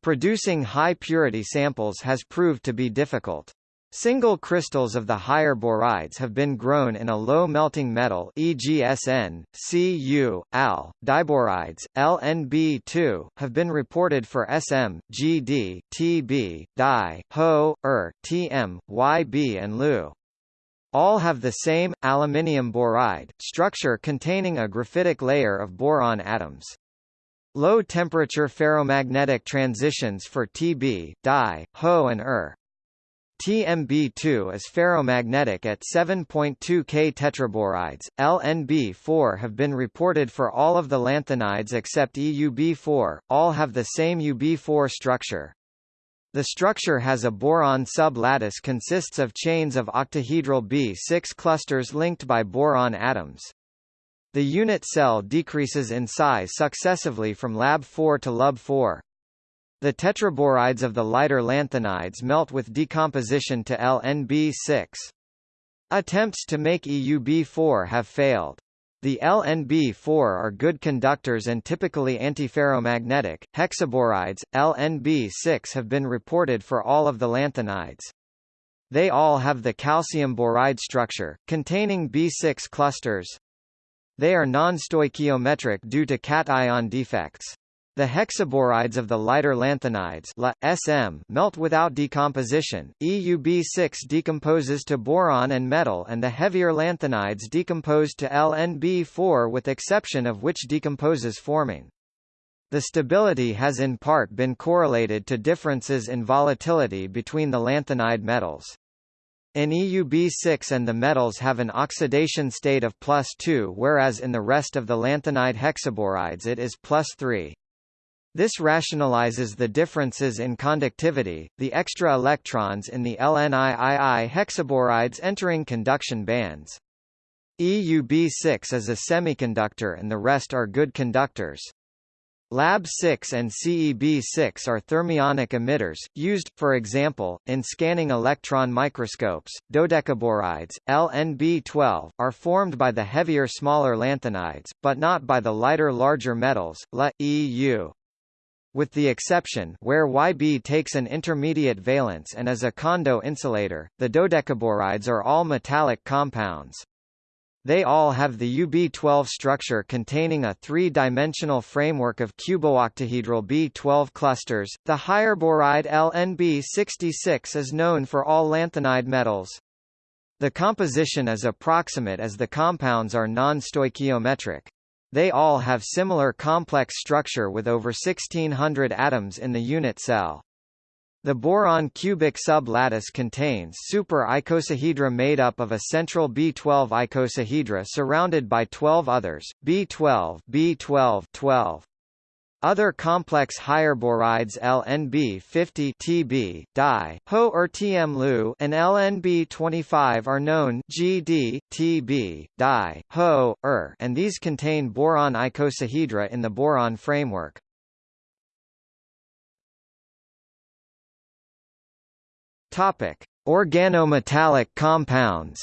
Producing high-purity samples has proved to be difficult. Single crystals of the higher borides have been grown in a low melting metal e.g. SN, Cu, Al, diborides, LNB2, have been reported for SM, GD, TB, Di, Ho, Er, TM, YB and Lu. All have the same, aluminium boride, structure containing a graphitic layer of boron atoms. Low-temperature ferromagnetic transitions for Tb, Di, Ho and Er, TMB2 is ferromagnetic at 7.2 K tetraborides. LNB4 have been reported for all of the lanthanides except EUB4, all have the same UB4 structure. The structure has a boron sub-lattice consists of chains of octahedral B6 clusters linked by boron atoms. The unit cell decreases in size successively from Lab4 to Lub4. The tetraborides of the lighter lanthanides melt with decomposition to LNB6. Attempts to make EUB4 have failed. The LNB4 are good conductors and typically antiferromagnetic. Hexaborides, LNB6 have been reported for all of the lanthanides. They all have the calcium boride structure, containing B6 clusters. They are non-stoichiometric due to cation defects. The hexaborides of the lighter lanthanides La, SM melt without decomposition, EUB6 decomposes to boron and metal and the heavier lanthanides decompose to LNB4 with exception of which decomposes forming. The stability has in part been correlated to differences in volatility between the lanthanide metals. In EUB6 and the metals have an oxidation state of plus 2 whereas in the rest of the lanthanide hexaborides it is plus 3. This rationalizes the differences in conductivity, the extra electrons in the LNIII hexaborides entering conduction bands. EUB6 is a semiconductor and the rest are good conductors. Lab 6 and CEB6 are thermionic emitters, used, for example, in scanning electron microscopes. Dodecaborides, LNB12, are formed by the heavier smaller lanthanides, but not by the lighter larger metals, La, EU. With the exception where Yb takes an intermediate valence and is a Kondo insulator, the dodecaborides are all metallic compounds. They all have the UB12 structure containing a three-dimensional framework of cubooctahedral B12 clusters. The higher boride LNB66 is known for all lanthanide metals. The composition is approximate as the compounds are non-stoichiometric. They all have similar complex structure with over 1600 atoms in the unit cell. The boron cubic sublattice contains super icosahedra made up of a central B12 icosahedra surrounded by 12 others, B12, B12, 12. Other complex higher borides LNB50 Tb, di, Ho or Tm and LNB25 are known GD, Tb, di, Ho, er, and these contain boron icosahedra in the boron framework. Topic: Organometallic compounds.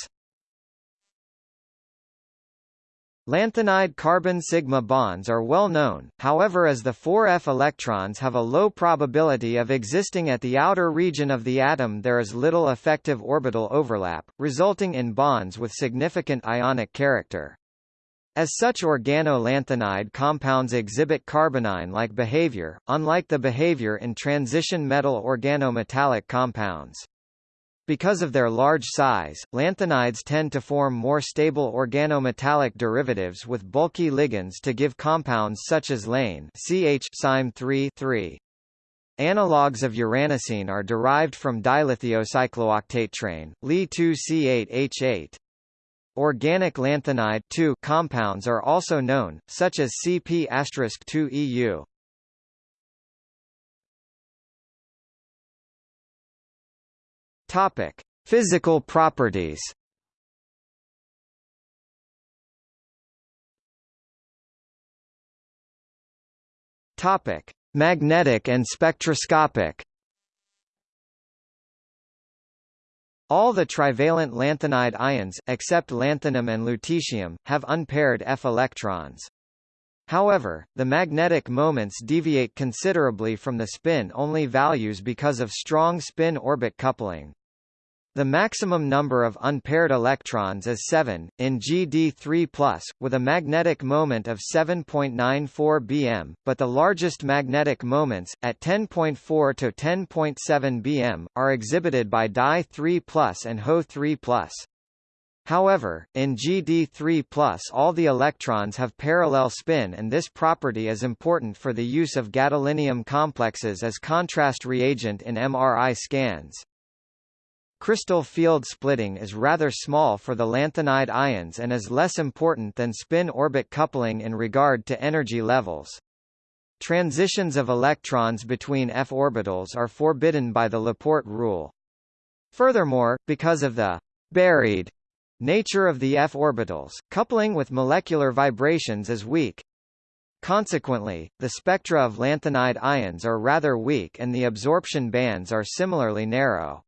Lanthanide carbon sigma bonds are well known, however as the 4f electrons have a low probability of existing at the outer region of the atom there is little effective orbital overlap, resulting in bonds with significant ionic character. As such organo-lanthanide compounds exhibit carbanion-like behavior, unlike the behavior in transition metal organometallic compounds. Because of their large size, lanthanides tend to form more stable organometallic derivatives with bulky ligands to give compounds such as lane CH 3 3. Analogues of uranocene are derived from dilithiocyclooctatetraene, Li2C8H8. Organic lanthanide compounds are also known, such as CP*2EU. Topic: Physical properties. Topic: Magnetic and spectroscopic. All the trivalent lanthanide ions, except lanthanum and lutetium, have unpaired f electrons. However, the magnetic moments deviate considerably from the spin-only values because of strong spin-orbit coupling. The maximum number of unpaired electrons is 7, in GD3+, with a magnetic moment of 7.94 bm, but the largest magnetic moments, at 10.4 to 10.7 bm, are exhibited by Di3+, and Ho3+. However, in GD3+, all the electrons have parallel spin and this property is important for the use of gadolinium complexes as contrast reagent in MRI scans. Crystal field splitting is rather small for the lanthanide ions and is less important than spin-orbit coupling in regard to energy levels. Transitions of electrons between f orbitals are forbidden by the Laporte rule. Furthermore, because of the buried nature of the f orbitals, coupling with molecular vibrations is weak. Consequently, the spectra of lanthanide ions are rather weak and the absorption bands are similarly narrow.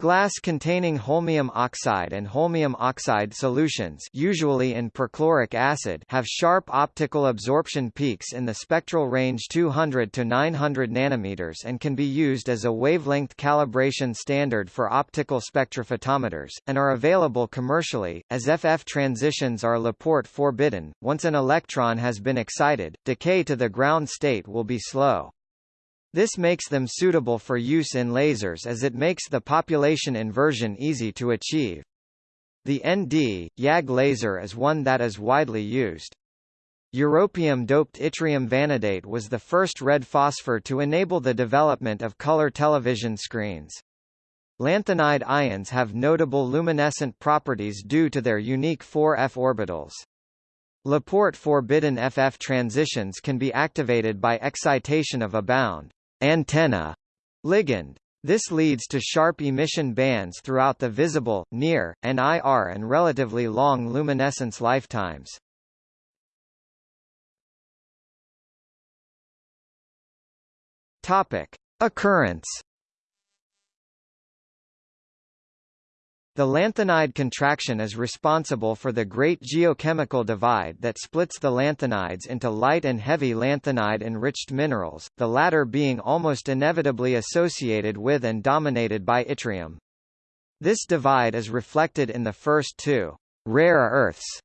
Glass containing holmium oxide and holmium oxide solutions usually in perchloric acid have sharp optical absorption peaks in the spectral range 200 to 900 nanometers and can be used as a wavelength calibration standard for optical spectrophotometers, and are available commercially, as FF transitions are Laporte forbidden. Once an electron has been excited, decay to the ground state will be slow. This makes them suitable for use in lasers as it makes the population inversion easy to achieve. The ND, YAG laser is one that is widely used. Europium-doped yttrium vanadate was the first red phosphor to enable the development of color television screens. Lanthanide ions have notable luminescent properties due to their unique 4f orbitals. Laporte forbidden FF transitions can be activated by excitation of a bound antenna ligand. This leads to sharp emission bands throughout the visible, near, and IR and relatively long luminescence lifetimes. Topic: Occurrence The lanthanide contraction is responsible for the great geochemical divide that splits the lanthanides into light and heavy lanthanide-enriched minerals, the latter being almost inevitably associated with and dominated by yttrium. This divide is reflected in the first two rare earths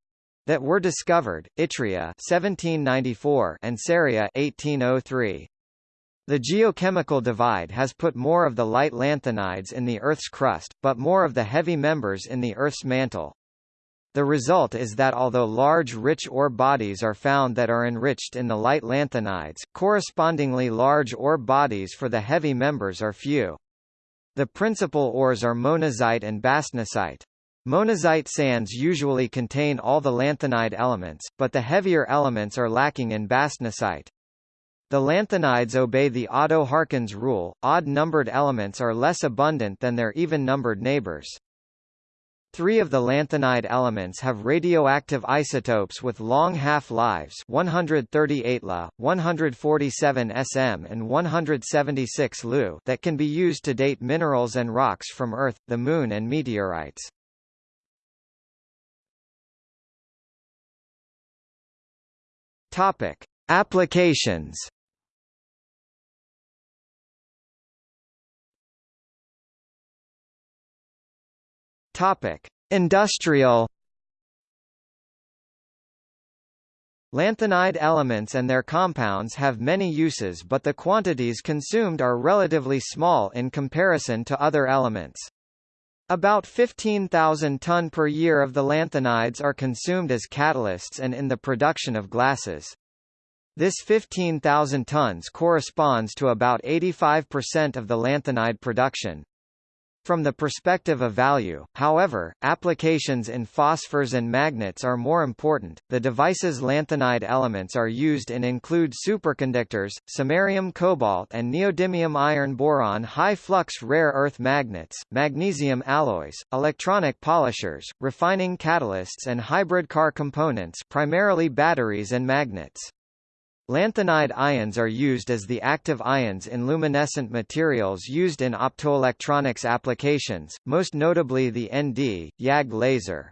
that were discovered, yttria 1794 and ceria 1803. The geochemical divide has put more of the light lanthanides in the Earth's crust, but more of the heavy members in the Earth's mantle. The result is that although large rich ore bodies are found that are enriched in the light lanthanides, correspondingly large ore bodies for the heavy members are few. The principal ores are monazite and bastnasite. Monazite sands usually contain all the lanthanide elements, but the heavier elements are lacking in bastnasite. The lanthanides obey the Oddo-Harkins rule, odd-numbered elements are less abundant than their even-numbered neighbors. Three of the lanthanide elements have radioactive isotopes with long half-lives 138 La, 147 sm and 176 Lu that can be used to date minerals and rocks from Earth, the Moon and meteorites. Topic. Applications Topic: Industrial Lanthanide elements and their compounds have many uses but the quantities consumed are relatively small in comparison to other elements. About 15,000 ton per year of the lanthanides are consumed as catalysts and in the production of glasses. This 15,000 tons corresponds to about 85% of the lanthanide production. From the perspective of value, however, applications in phosphors and magnets are more important. The device's lanthanide elements are used and include superconductors, samarium cobalt and neodymium iron boron high flux rare earth magnets, magnesium alloys, electronic polishers, refining catalysts and hybrid car components primarily batteries and magnets. Lanthanide ions are used as the active ions in luminescent materials used in optoelectronics applications, most notably the ND, YAG laser.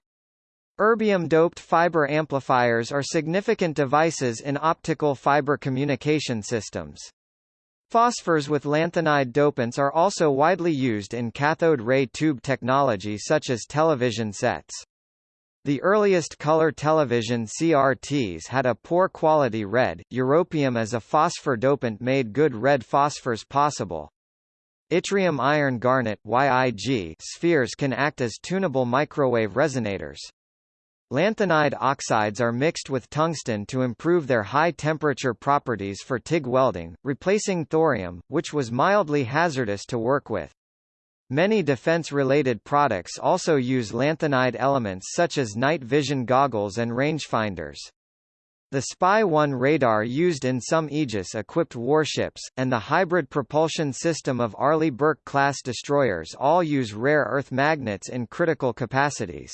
Erbium-doped fiber amplifiers are significant devices in optical fiber communication systems. Phosphors with lanthanide dopants are also widely used in cathode ray tube technology such as television sets. The earliest color television CRTs had a poor quality red. Europium as a phosphor dopant made good red phosphors possible. Yttrium iron garnet YIG spheres can act as tunable microwave resonators. Lanthanide oxides are mixed with tungsten to improve their high-temperature properties for TIG welding, replacing thorium, which was mildly hazardous to work with. Many defense-related products also use lanthanide elements such as night vision goggles and rangefinders. The Spy-1 radar used in some Aegis-equipped warships, and the hybrid propulsion system of Arleigh Burke-class destroyers all use rare earth magnets in critical capacities.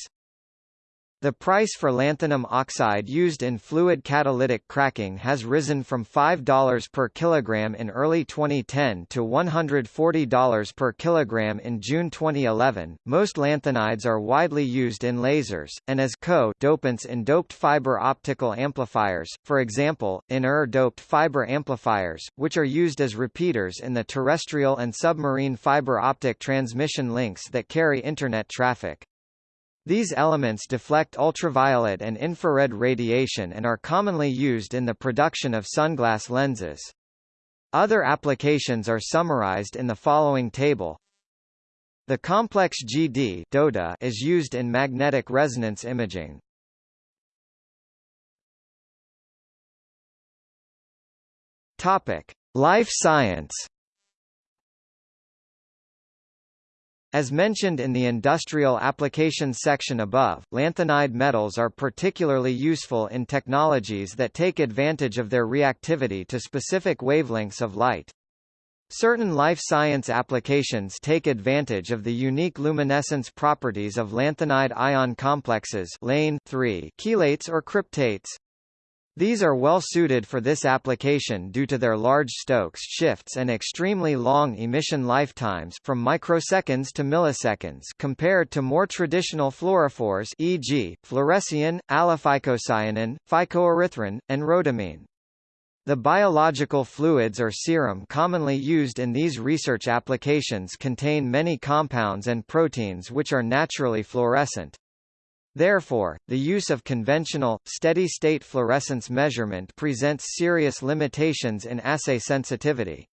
The price for lanthanum oxide used in fluid catalytic cracking has risen from $5 per kilogram in early 2010 to $140 per kilogram in June 2011. Most lanthanides are widely used in lasers and as co-dopants in doped fiber optical amplifiers, for example, in ER-doped fiber amplifiers, which are used as repeaters in the terrestrial and submarine fiber optic transmission links that carry internet traffic. These elements deflect ultraviolet and infrared radiation and are commonly used in the production of sunglass lenses. Other applications are summarized in the following table. The complex GD DOTA is used in magnetic resonance imaging. Topic: Life science. As mentioned in the industrial applications section above, lanthanide metals are particularly useful in technologies that take advantage of their reactivity to specific wavelengths of light. Certain life science applications take advantage of the unique luminescence properties of lanthanide ion complexes lane 3 chelates or cryptates. These are well suited for this application due to their large Stokes shifts and extremely long emission lifetimes from microseconds to milliseconds compared to more traditional fluorophores e.g., fluorescein, allophycocyanin, phycoerythrin, and rhodamine. The biological fluids or serum commonly used in these research applications contain many compounds and proteins which are naturally fluorescent. Therefore, the use of conventional, steady-state fluorescence measurement presents serious limitations in assay sensitivity.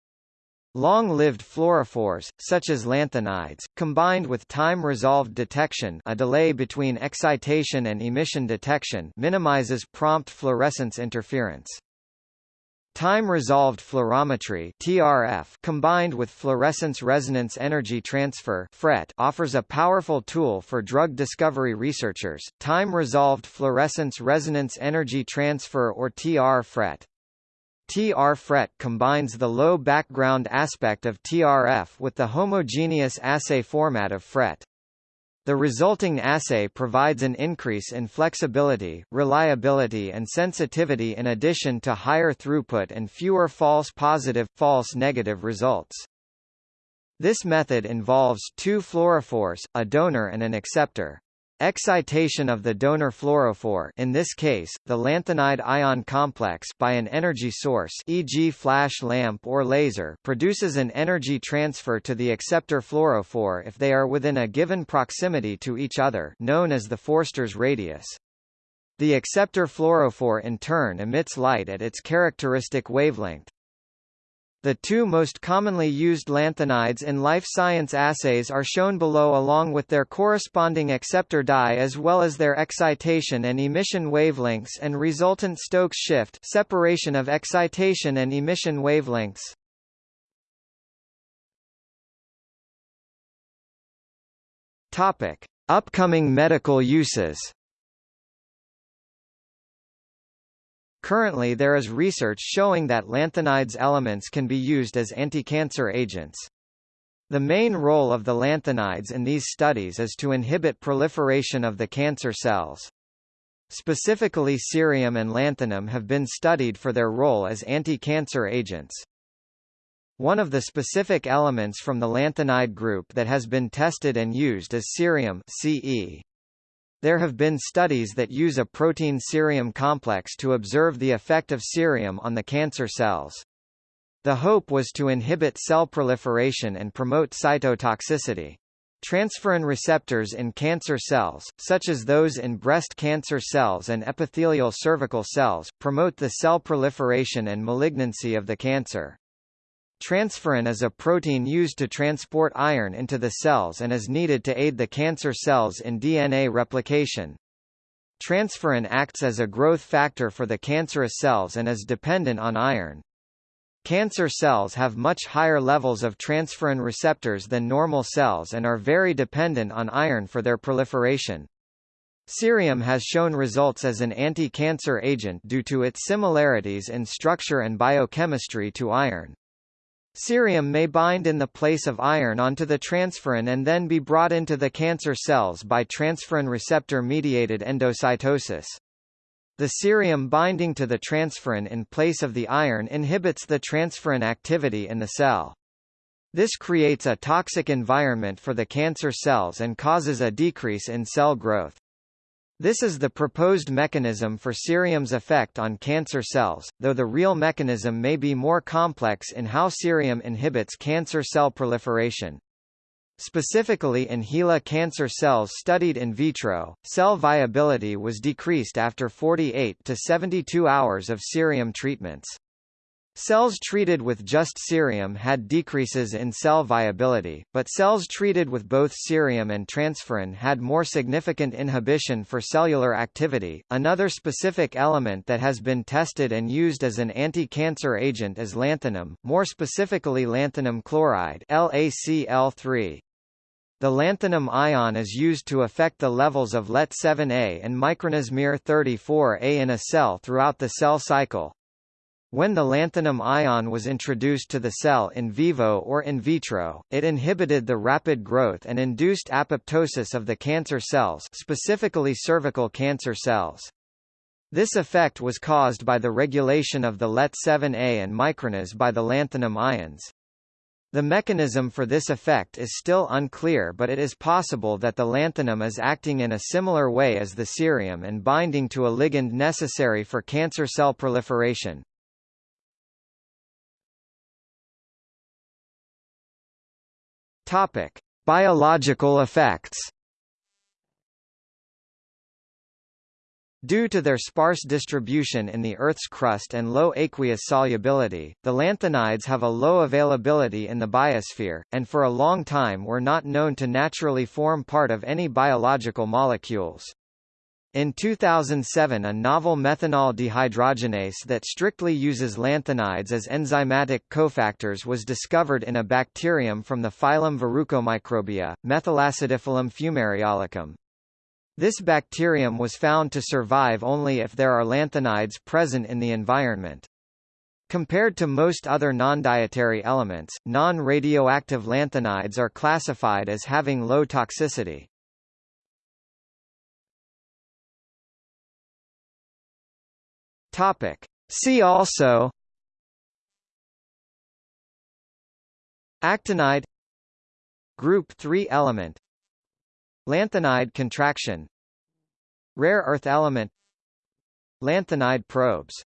Long-lived fluorophores, such as lanthanides, combined with time-resolved detection a delay between excitation and emission detection minimizes prompt fluorescence interference. Time-resolved fluorometry (TRF) combined with fluorescence resonance energy transfer (FRET) offers a powerful tool for drug discovery researchers. Time-resolved fluorescence resonance energy transfer or TR-FRET. TR-FRET combines the low background aspect of TRF with the homogeneous assay format of FRET. The resulting assay provides an increase in flexibility, reliability and sensitivity in addition to higher throughput and fewer false positive, false negative results. This method involves two fluorophores, a donor and an acceptor. Excitation of the donor fluorophore in this case, the lanthanide ion complex by an energy source e.g. flash lamp or laser produces an energy transfer to the acceptor fluorophore if they are within a given proximity to each other known as the Forster's radius. The acceptor fluorophore in turn emits light at its characteristic wavelength. The two most commonly used lanthanides in life science assays are shown below along with their corresponding acceptor dye as well as their excitation and emission wavelengths and resultant Stokes shift separation of excitation and emission wavelengths. Topic: Upcoming medical uses. Currently there is research showing that lanthanides elements can be used as anti-cancer agents. The main role of the lanthanides in these studies is to inhibit proliferation of the cancer cells. Specifically cerium and lanthanum have been studied for their role as anti-cancer agents. One of the specific elements from the lanthanide group that has been tested and used is cerium CE. There have been studies that use a protein cerium complex to observe the effect of cerium on the cancer cells. The hope was to inhibit cell proliferation and promote cytotoxicity. Transferrin receptors in cancer cells, such as those in breast cancer cells and epithelial cervical cells, promote the cell proliferation and malignancy of the cancer. Transferrin is a protein used to transport iron into the cells and is needed to aid the cancer cells in DNA replication. Transferrin acts as a growth factor for the cancerous cells and is dependent on iron. Cancer cells have much higher levels of transferrin receptors than normal cells and are very dependent on iron for their proliferation. Cerium has shown results as an anti-cancer agent due to its similarities in structure and biochemistry to iron. Cerium may bind in the place of iron onto the transferrin and then be brought into the cancer cells by transferrin receptor-mediated endocytosis. The cerium binding to the transferrin in place of the iron inhibits the transferrin activity in the cell. This creates a toxic environment for the cancer cells and causes a decrease in cell growth. This is the proposed mechanism for cerium's effect on cancer cells, though the real mechanism may be more complex in how cerium inhibits cancer cell proliferation. Specifically in HeLa cancer cells studied in vitro, cell viability was decreased after 48 to 72 hours of cerium treatments. Cells treated with just cerium had decreases in cell viability, but cells treated with both cerium and transferrin had more significant inhibition for cellular activity. Another specific element that has been tested and used as an anti-cancer agent is lanthanum, more specifically lanthanum chloride LaCl3. The lanthanum ion is used to affect the levels of LET7A and micronesmir 34A in a cell throughout the cell cycle. When the lanthanum ion was introduced to the cell in vivo or in vitro, it inhibited the rapid growth and induced apoptosis of the cancer cells specifically cervical cancer cells. This effect was caused by the regulation of the LET7A and microRNAs by the lanthanum ions. The mechanism for this effect is still unclear but it is possible that the lanthanum is acting in a similar way as the cerium and binding to a ligand necessary for cancer cell proliferation. Topic: Biological effects. Due to their sparse distribution in the Earth's crust and low aqueous solubility, the lanthanides have a low availability in the biosphere, and for a long time were not known to naturally form part of any biological molecules. In 2007 a novel methanol dehydrogenase that strictly uses lanthanides as enzymatic cofactors was discovered in a bacterium from the phylum Verrucomicrobia, Methylacidiphilum fumariolicum. This bacterium was found to survive only if there are lanthanides present in the environment. Compared to most other non-dietary elements, non-radioactive lanthanides are classified as having low toxicity. Topic. See also Actinide Group 3 element Lanthanide contraction Rare earth element Lanthanide probes